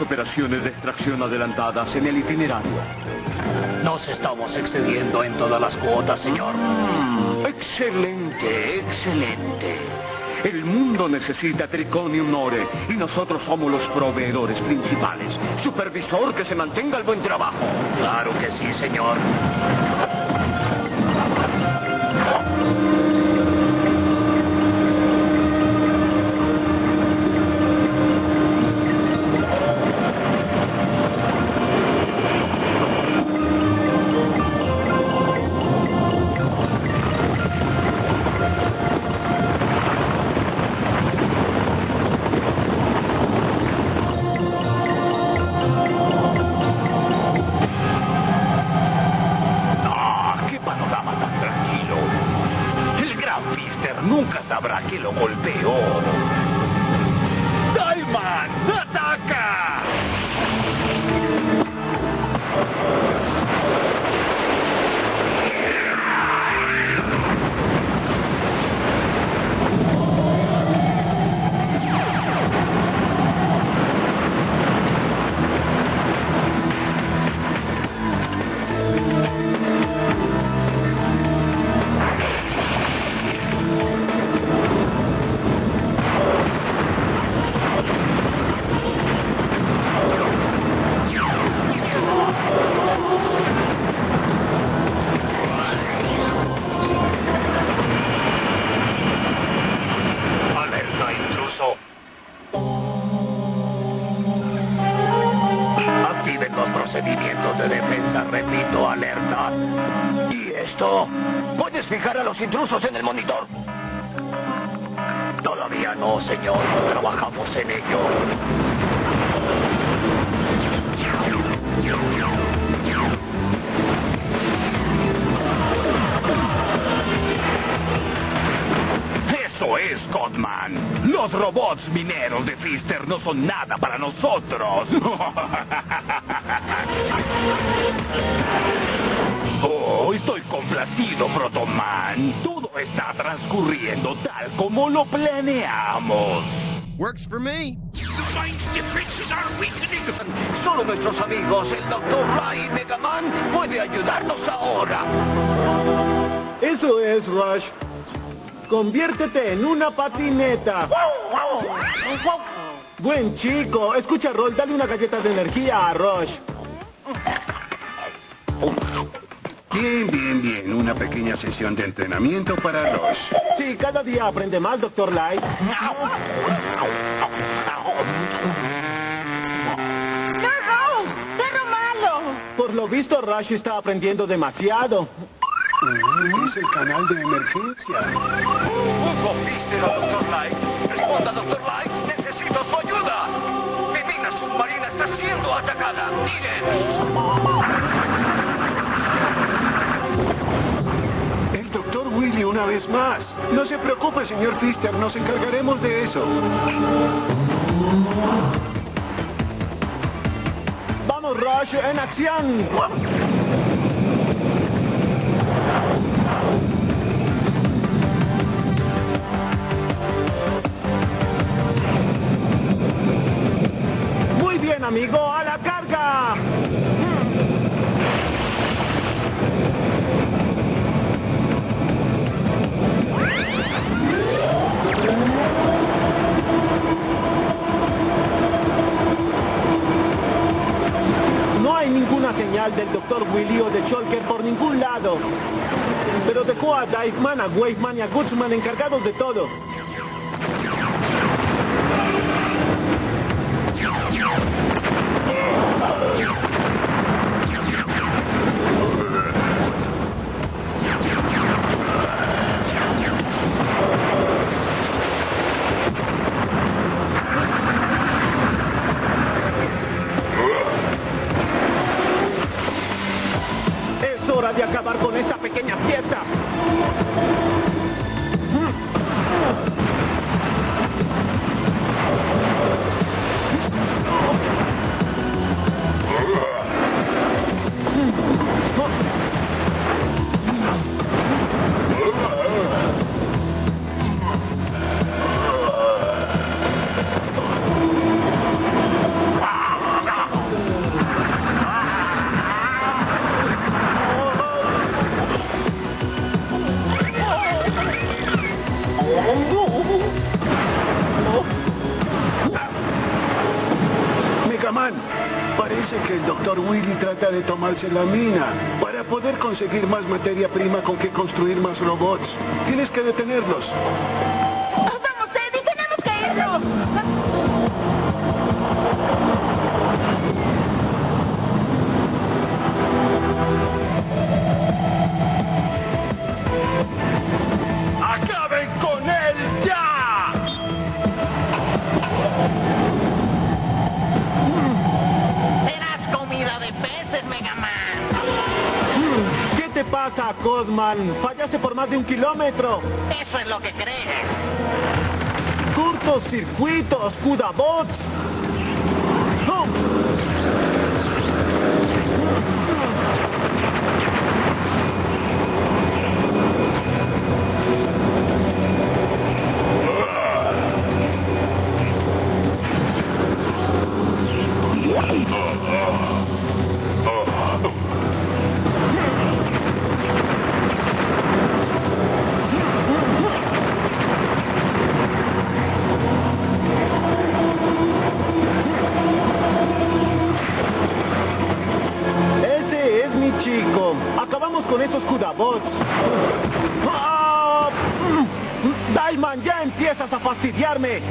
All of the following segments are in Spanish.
las operaciones de extracción adelantadas en el itinerario. Nos estamos excediendo en todas las cuotas, señor. Excelente, excelente. El mundo necesita Triconium Ore y nosotros somos los proveedores principales. Supervisor, que se mantenga el buen trabajo. Claro que sí, señor. ¿Y esto? ¿Puedes fijar a los intrusos en el monitor? Todavía no, señor. Trabajamos en ello. Es, Codman. Los robots mineros de Fister no son nada para nosotros. Oh, estoy complacido, Protoman. Todo está transcurriendo tal como lo planeamos. Works for me. Solo nuestros amigos, el Dr. Ray y Megaman, puede ayudarnos ahora. Eso es, Rush. Conviértete en una patineta. Buen chico. Escucha, Roll, dale una galleta de energía a Rush. Bien, bien, bien. Una pequeña sesión de entrenamiento para Rush. Sí, cada día aprende más, Dr. Light. ¡Perro malo! Por lo visto, Rush está aprendiendo demasiado. Es el canal de emergencia. A Dr. Light. Responda, Dr. Light. Necesito su ayuda. Mi mina submarina está siendo atacada. Miren. Una vez más. No se preocupe, señor Fister. Nos encargaremos de eso. ¡Vamos, Rush, en acción! Muy bien, amigo, a la carga. No hay ninguna señal del doctor Shulker por ningún lado. Pero dejó a Diveman, a Waveman y a Goodsman encargados de todo. Tomarse la mina para poder conseguir más materia prima con que construir más robots. Tienes que detenerlos. Fallaste por más de un kilómetro. Eso es lo que crees. Curtos circuitos, Kudabots. ¡Oh! Ese es mi chico. Acabamos con esos Kudabots. ¡Ah! Mm, Diamond, ya empiezas a fastidiarme.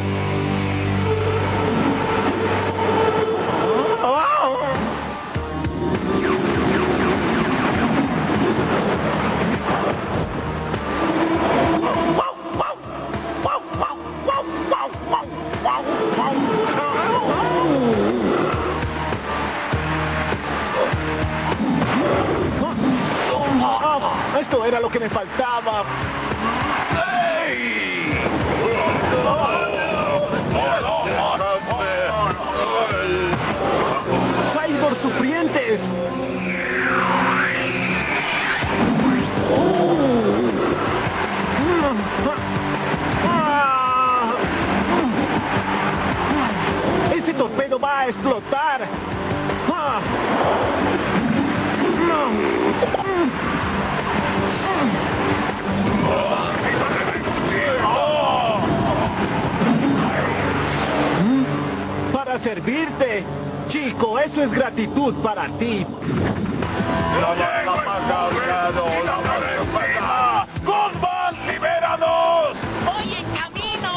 Esto era lo que me faltaba. ¡Cyborg sufrientes! Ah. ¡Ese torpedo va a explotar! Para servirte. Chico, eso es gratitud para ti. ¡Guzmán, libéranos! ¡Voy en camino!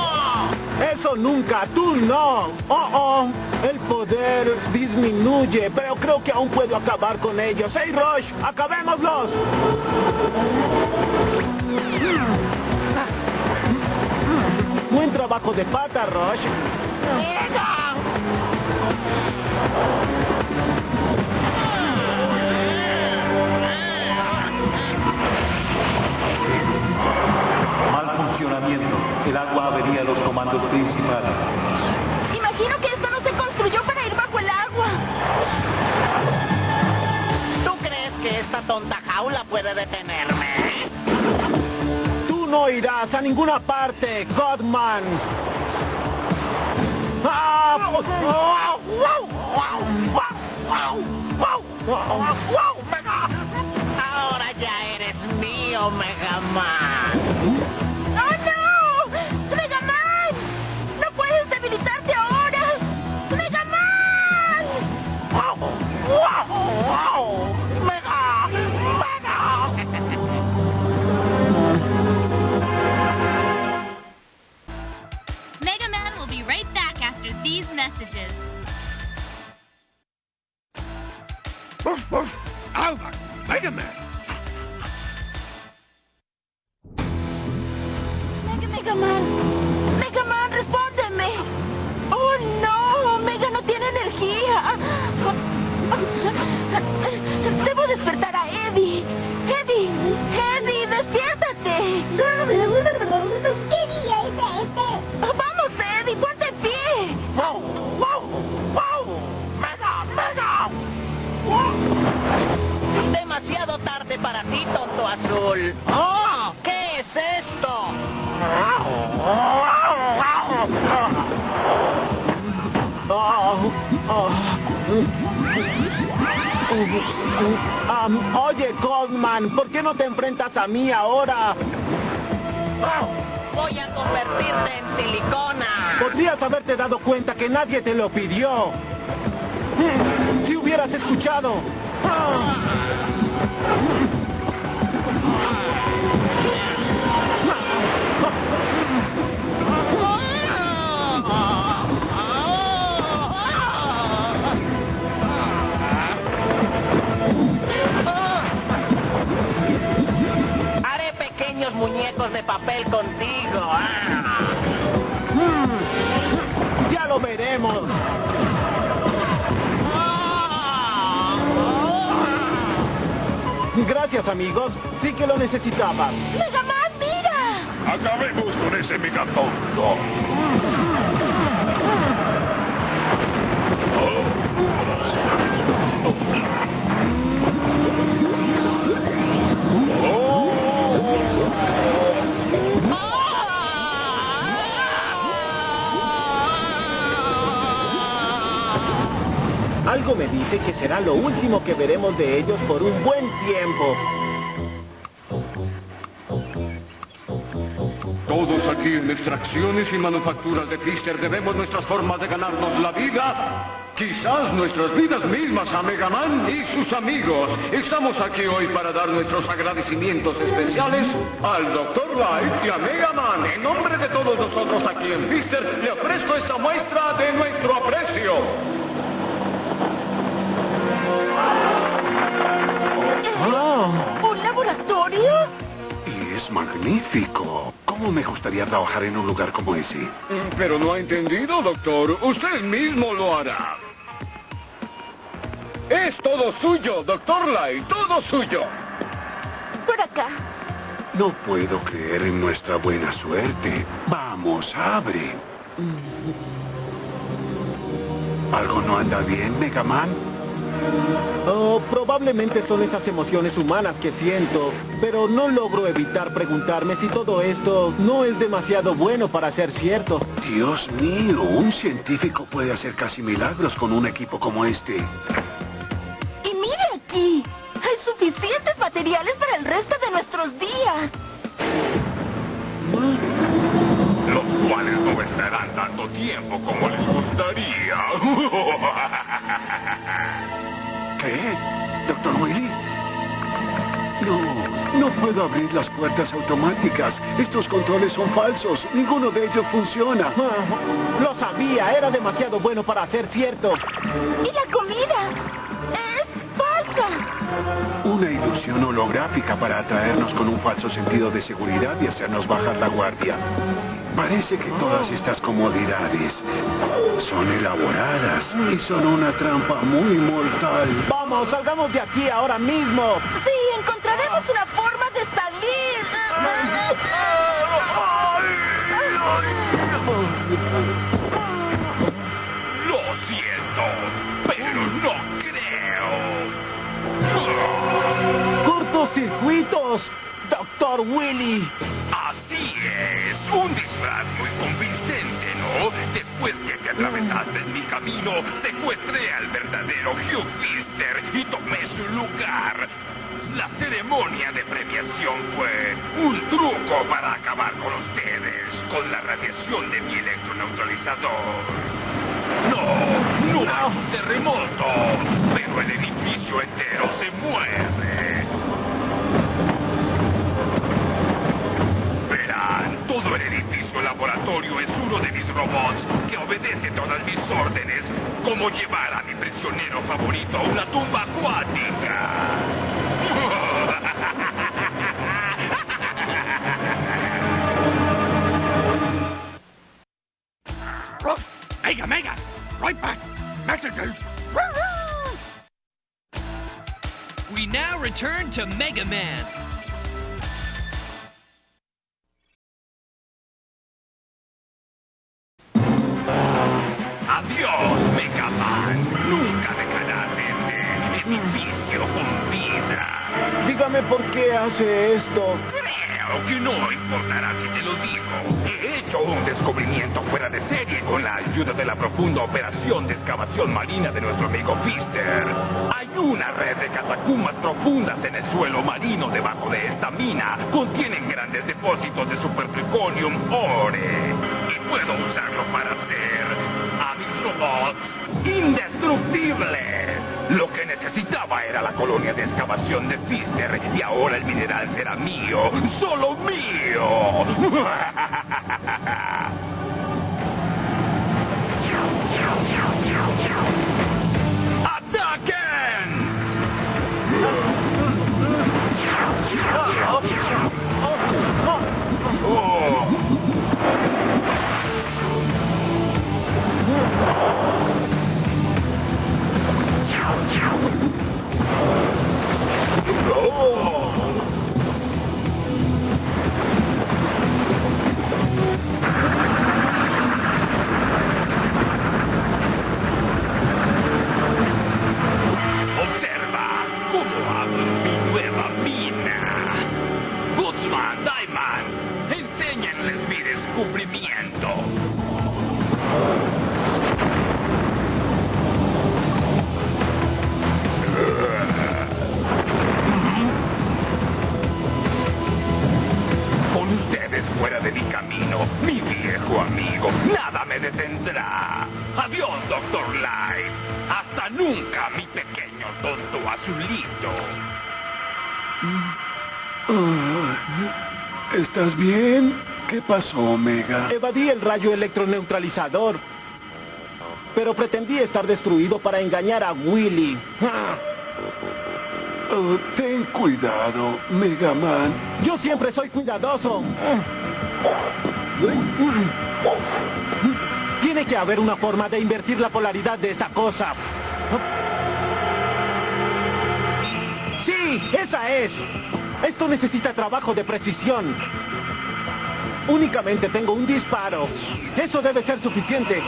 Eso nunca, tú no. Oh, oh. El poder disminuye, pero creo que aún puedo acabar con ellos. ¡Hey, Rush! ¡Acabémoslos! Buen trabajo de pata, Rush. Mal funcionamiento. El agua avería los comandos principales. Imagino que esto no se construyó para ir bajo el agua. ¿Tú crees que esta tonta jaula puede detenerme? Tú no irás a ninguna parte, Godman. Ahora ya eres mío, Mega Man. ¡Oh, no! ¡Mega Man! ¡No puedes debilitarte ahora! ¡Mega Man! messages. Woof, Mega Man. Mega, Mega Man. Mega Man, respóndeme. Oh, no. Mega no tiene energía. Debo despertar a Eddie. Eddie, Eddie, despiértate. ¿Qué día es este? Vamos, Eddie, ponte en pie. Demasiado tarde para ti, tonto azul. ¡Oh! ¿Qué es esto? Am, oye, Codman, ¿por qué no te enfrentas a mí ahora? Voy a convertirte en silicona. Podrías haberte dado cuenta que nadie te lo pidió. Si hubieras escuchado. Ah. Haré pequeños muñecos de papel contigo. Ah. Ya lo veremos. Gracias, amigos. Sí que lo necesitaba. Mega Man, mira. Acabemos con ese megatonto. Algo me dice que será lo último que veremos de ellos por un buen tiempo. Todos aquí en extracciones y manufacturas de Fister debemos nuestras formas de ganarnos la vida. Quizás nuestras vidas mismas a Mega Man y sus amigos. Estamos aquí hoy para dar nuestros agradecimientos especiales al Dr. Light y a Mega Man. En nombre de todos nosotros aquí en Fister, le ofrezco esta muestra de nuestro aprecio. ¿Un laboratorio? Y es magnífico. ¿Cómo me gustaría trabajar en un lugar como ese? Mm, Pero no ha entendido, doctor. Usted mismo lo hará. Es todo suyo, doctor Light, todo suyo. Por acá. No puedo creer en nuestra buena suerte. Vamos, abre. ¿Algo no anda bien, Mega Man? Oh, probablemente son esas emociones humanas que siento, pero no logro evitar preguntarme si todo esto no es demasiado bueno para ser cierto. Dios mío, un científico puede hacer casi milagros con un equipo como este. Y mire aquí. Hay suficientes materiales para el resto de nuestros días. Los cuales no estarán tanto tiempo como les gustaría. ¿Qué? ¿Doctor Willy? No, no puedo abrir las puertas automáticas. Estos controles son falsos. Ninguno de ellos funciona. Ah, lo sabía, era demasiado bueno para ser cierto. Y la comida. Es falsa. Una ilusión holográfica para atraernos con un falso sentido de seguridad y hacernos bajar la guardia. Parece que todas estas comodidades son elaboradas y son una trampa muy mortal. Vamos, salgamos de aquí ahora mismo. Sí, encontraremos una forma de salir. Lo siento, pero no creo. ¡Cortocircuitos! ¡Doctor Willy! En mi camino, secuestré al verdadero Hugh Fister y tomé su lugar. La ceremonia de premiación fue un truco para acabar con ustedes, con la radiación de mi electroneutralizador. No, no es un terremoto, pero el edificio entero se mueve. Verán, todo el edificio laboratorio es uno de mis robots obedece todas mis órdenes, como llevar a mi prisionero favorito a una tumba acuática. Mega Mega! Right back! Messages! We now return to Mega Man. Hace esto. Creo que no importará si te lo digo. He hecho un descubrimiento fuera de serie con la ayuda de la profunda operación de excavación marina de nuestro amigo Fister. Hay una red de catacumbas profundas en el suelo marino debajo de esta mina. Contienen grandes depósitos de supertriconium ore. Y puedo usarlo para hacer a indestructibles. Lo que necesitaba era la colonia de excavación de Fister y ahora el mineral será mío, solo mío. ¡Ataquen! Oh! Pasó, Omega? Evadí el rayo electroneutralizador. Pero pretendí estar destruido para engañar a Willy. Ah, Oh, ten cuidado, Mega Man. Yo siempre soy cuidadoso. Tiene que haber una forma de invertir la polaridad de esta cosa. ¡Sí! ¡Esa es! Esto necesita trabajo de precisión. Únicamente tengo un disparo. Eso debe ser suficiente.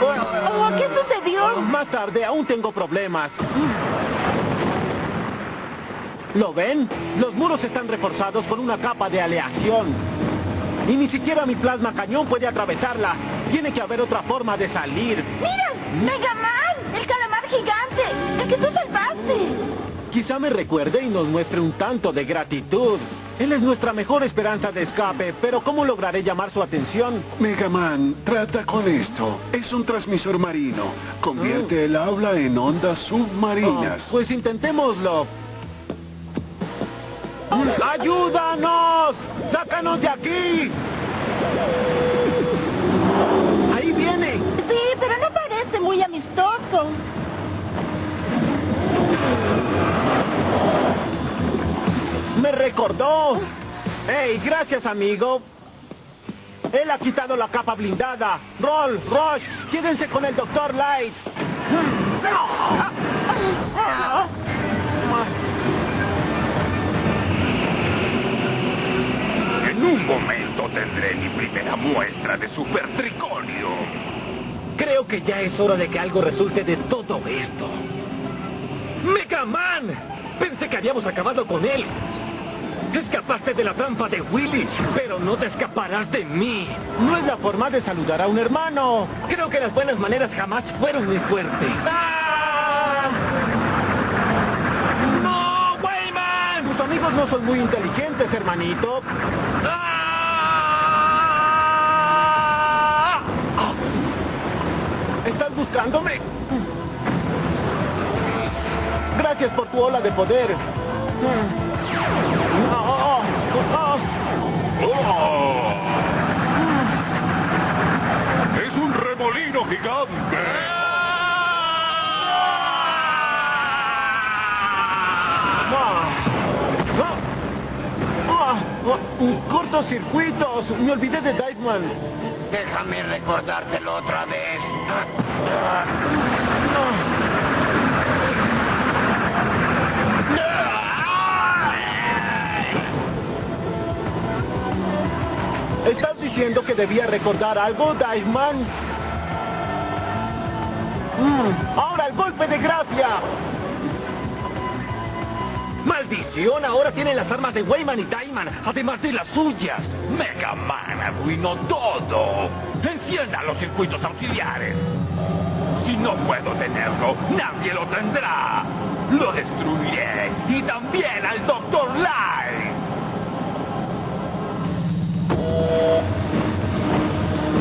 Oh, ¿Qué sucedió? Más tarde, aún tengo problemas. ¿Lo ven? Los muros están reforzados con una capa de aleación. Y ni siquiera mi plasma cañón puede atravesarla. Tiene que haber otra forma de salir. ¡Mira! ¡Mega Man! ¡El ¡El que tú salvaste! Quizá me recuerde y nos muestre un tanto de gratitud. Él es nuestra mejor esperanza de escape, pero ¿cómo lograré llamar su atención? Mega Man, trata con esto. Es un transmisor marino. Convierte el habla en ondas submarinas. Oh, pues intentémoslo. ¡Ayúdanos! ¡Sácanos de aquí! ¡Ahí viene! Sí, pero no parece muy amistoso. ¡Me recordó! ¡Ey, gracias, amigo! Él ha quitado la capa blindada. Roll, Rush, quédense con el Dr. Light. En un momento tendré mi primera muestra de super triconio. Creo que ya es hora de que algo resulte de todo esto. ¡Mega Man! Pensé que habíamos acabado con él. Escapaste de la trampa de Willy, pero no te escaparás de mí. No es la forma de saludar a un hermano. Creo que las buenas maneras jamás fueron mi fuerte. ¡Ah! ¡No, Wayman! Tus amigos no son muy inteligentes, hermanito. ¡Ah! ¿Estás buscándome? Gracias por tu ola de poder. ¡Es un remolino gigante! Ah, ah, ah, Cortocircuitos. Me olvidé de Dykeman. Déjame recordártelo otra vez. Diciendo que debía recordar algo, Diveman? Mm, ¡Ahora el golpe de gracia! ¡Maldición! Ahora tienen las armas de Wayman y Diamond, además de las suyas. Mega Man arruinó todo. Encienda los circuitos auxiliares. Si no puedo tenerlo, nadie lo tendrá. Lo destruiré. Y también al Dr. Light.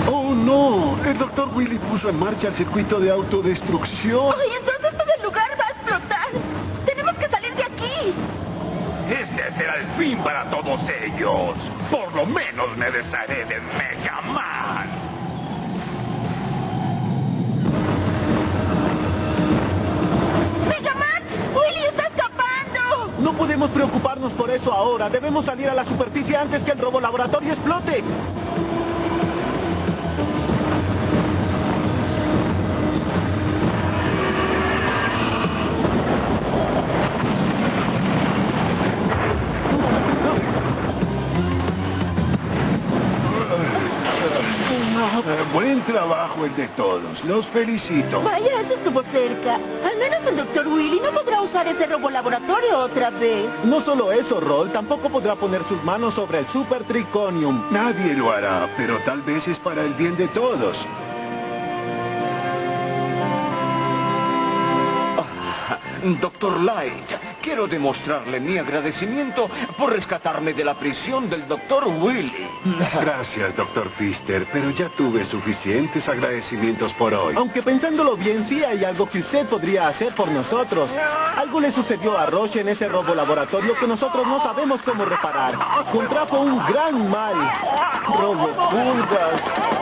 ¡Oh, no! El doctor Willy puso en marcha el circuito de autodestrucción. ¡Ay, entonces todo el lugar va a explotar! ¡Tenemos que salir de aquí! Este será el fin para todos ellos. Por lo menos me desharé de Mega Man. ¡Megaman! ¡Willy está escapando! No podemos preocuparnos por eso ahora. Debemos salir a la superficie antes que el robo laboratorio explote. Trabajo el de todos. Los felicito. Vaya, eso estuvo cerca. Al menos el doctor Willy no podrá usar ese robo laboratorio otra vez. No solo eso, Roll, tampoco podrá poner sus manos sobre el Super Triconium. Nadie lo hará, pero tal vez es para el bien de todos. Doctor Light, quiero demostrarle mi agradecimiento por rescatarme de la prisión del Doctor Willy. Gracias, doctor Fister, pero ya tuve suficientes agradecimientos por hoy. Aunque pensándolo bien, sí hay algo que usted podría hacer por nosotros. Algo le sucedió a Roche en ese robo laboratorio que nosotros no sabemos cómo reparar. Contrajo un gran mal. Robo pulgas.